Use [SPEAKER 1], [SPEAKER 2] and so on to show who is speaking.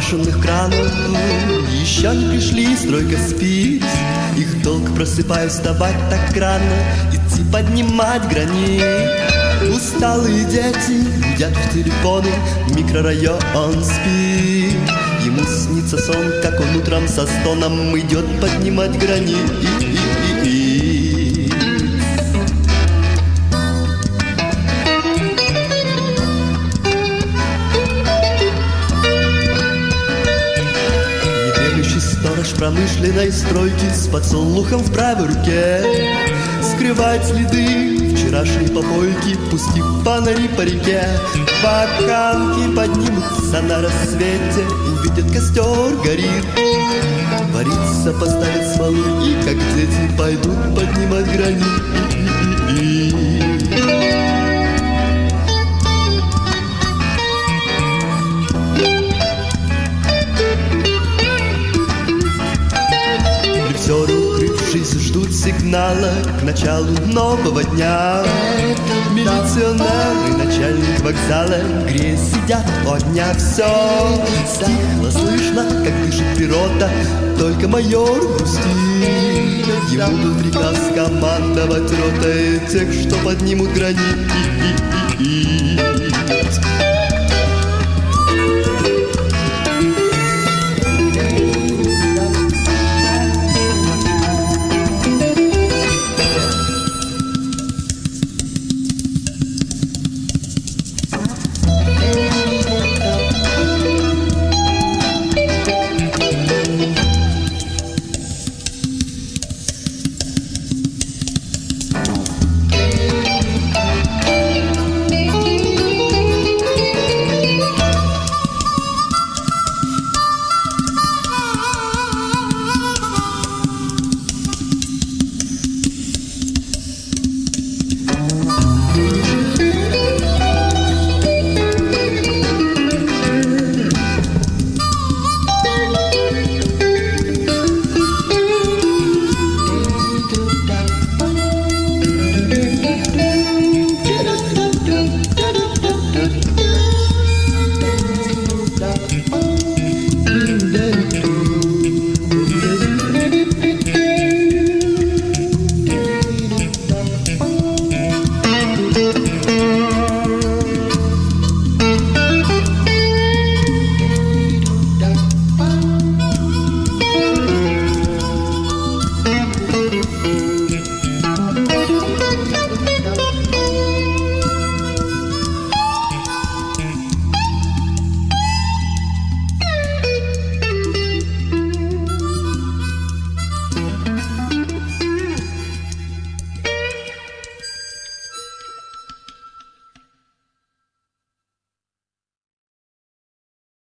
[SPEAKER 1] шумных кранов. Еще не пришли, стройка спит. Их долг просыпаю вставать так рано Идти поднимать гранит. Усталые дети гудят в телефоны Микрорайон спит. Ему снится сон, как он утром со стоном Идет поднимать гранит Сторож промышленной стройки с подсолнухом в правой руке. Скрывает следы вчерашней попойки, пустив фонари по реке. Бокалки поднимутся на рассвете, увидят костер горит. Вариться поставят смолу и, как дети, пойдут поднимать гранит Укрывшись, ждут сигнала к началу нового дня. Милиционеры, начальник вокзала Грея сидят о дня Все стихло, слышно, как дышит природа Только майор грустит. Ему был приказ командовать ротой Тех, что поднимут гранит